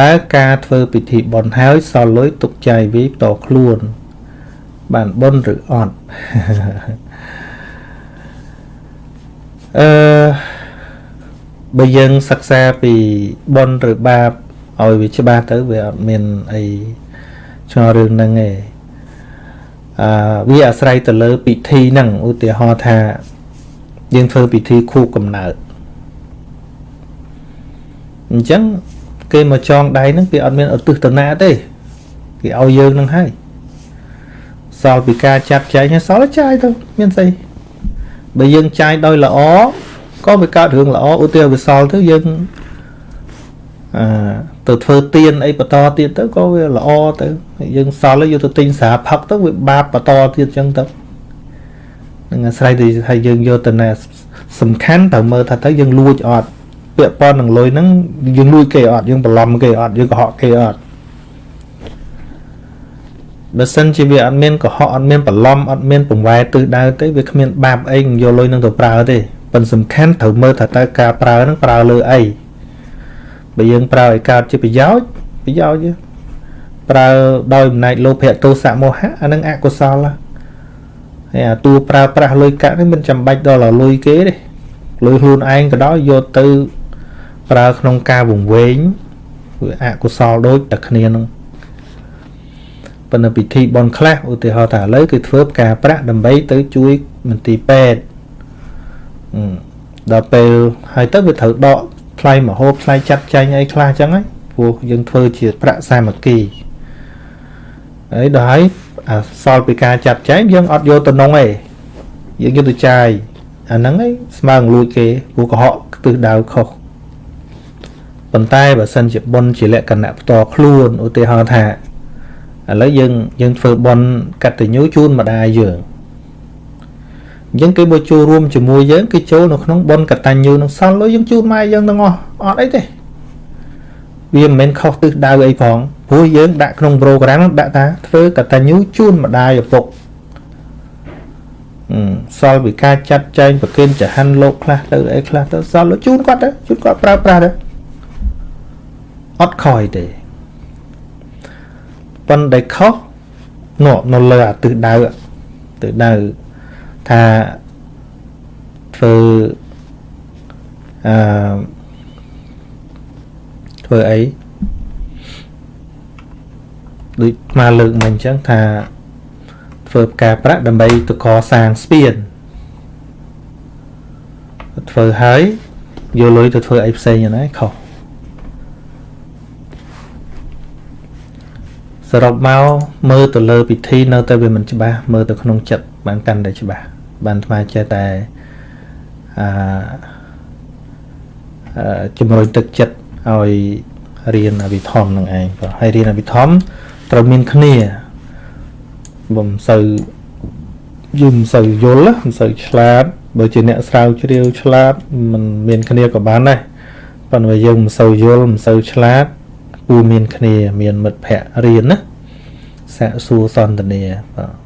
តើការធ្វើពិធីបន់ហើយសល់លុយទុកចាយវីតខ្លួន បានបន់ឬអត់អឺបើយើងសិក្សាពីបន់ឬបាបឲ្យវាច្បាស់ទៅវាអត់មានអីឆ្ងល់រឿងហ្នឹងទេអឺវាអាស្រ័យទៅលើពិធីហ្នឹងឧទាហរណ៍ថាយើងធ្វើពិធីខួបកំណើតអញ្ចឹង គេមកចងដៃហ្នឹងគេអត់មានឧទ្ទិសតនាទេគេឲ្យយើងហ្នឹងហើយសល់ពីការចាត់ចែងហើយសល់ចាយទៅមានស្អីបើយើងចាយដោយល្អក៏វាកើតរឿងល្អឧទាហរណ៍វាសល់ទៅយើងអឺទៅធ្វើទៀនអីបន្តទៀតទៅក៏វាល្អទៅយើងសល់យកទៅទិញស្រាផឹកទៅវាបាបបន្តទៀតអញ្ចឹងទៅនឹងអាស្រ័យទៅថាយើងយកទៅណាសំខាន់ត្រូវមើលថាទៅយើងលួចអត់ ពាក់ព័ន្ធនឹងលុយហ្នឹងយើងលួចគេអត់យើងបន្លំគេអត់យើងកុហកគេអត់បើសិនជាវាអត់មានកុហកអត់មានបន្លំអត់មានបង្វែរទិសដៅទេវាគ្មានបាបអីយកលុយនឹងទៅប្រើទេប៉ុន្តែសំខាន់ត្រូវមើលថាតើការប្រើហ្នឹងប្រើលើអីបើយើងប្រើឲ្យកើតជាប្រយោជន៍ប្រយោជន៍ប្រើដោយអំណាចលោភៈទោសៈមោហៈអានឹងអកុសលហើយអាតួប្រើប្រាស់លុយកាក់នេះមិនចាំបាច់ដល់លុយគេទេលុយខ្លួនឯងក៏ដោយយកទៅ ប្រើក្នុងការវង្វេងវាអកុសលដូចតែគ្នានឹងប៉ុន្តែពិធីបន់ខ្លះឧទាហរណ៍ថាឥឡូវគឺធ្វើផ្កាប្រាក់ដើម្បីទៅជួយមន្ទីរពេទ្យដល់ពេលហើយទៅវាត្រូវដកថ្លៃមហូបថ្លៃចាត់ចែងអីខ្លះអញ្ចឹងហ្នឹងព្រោះយើងធ្វើជាប្រាក់សាមគ្គីហើយដល់ហើយអាសល់ពីការចាត់ចែងយើងអត់យកទៅនងទេយើងយកទៅចាយអាហ្នឹងឯងស្មើនឹងលួចគេព្រោះកុហកទិសដៅខុស ប៉ុន្តែបើសិនជាប៉ុនជាលក្ខណៈផ្ទាល់ខ្លួនឧទាហរណ៍ថាឥឡូវយើងយើងធ្វើប៉ុនកតញ្ញូជូនម្ដាយយើងអញ្ចឹងគេមកចូលរួមជាមួយយើងគេចូលនៅក្នុងប៉ុនកតញ្ញូនឹងសល់លុយយើងជូនម៉ែយើងទាំងអស់អត់អីទេវាមិនមែនខុសទិសដៅអីផងព្រោះយើងដាក់ក្នុងប្រូក្រាមដាក់ថាធ្វើកតញ្ញូជូនម្ដាយឪពុកសល់ពីការចាត់ចែងប្រគិនចហាន់លោកខ្លះទៅអីខ្លះទៅសល់ជូនគាត់ទៅជូនគាត់ប្រើប្រាស់ទៅ អត់ខ້ອຍទេប៉ុន្តែខុសនោះនៅលើអាទិសដៅទិសដៅថាធ្វើអឺធ្វើអីដូចមកលើកមិញអញ្ចឹងថាធ្វើផ្កាប្រាក់ដើម្បីទៅកសាងស្ពានធ្វើហើយយកលុយទៅធ្វើអីផ្សេងហ្នឹងខុស សរុបមកមើលទៅលើពិធីនៅតែវាមិនច្បាស់មើលទៅក្នុងចិត្តបានកាន់តែច្បាស់បានថ្មចេះតែអឺជំរុញទឹកចិត្តឲ្យរៀនអវិធម្មនឹងឯងបាទហើយរៀនអវិធម្មត្រូវមានគ្នាមិនសូវយំសូវយល់មិនសូវឆ្លាតបើជាអ្នកស្រាវជ្រាវឆ្លាតมันមានគ្នាក៏បានដែរប៉ុន្តែយើងមិនសូវយល់មិនសូវឆ្លាត គួរមានគ្នា មានមិត្តភ័ក្តិរៀនណាសាកសួរសន្ទនាបាទ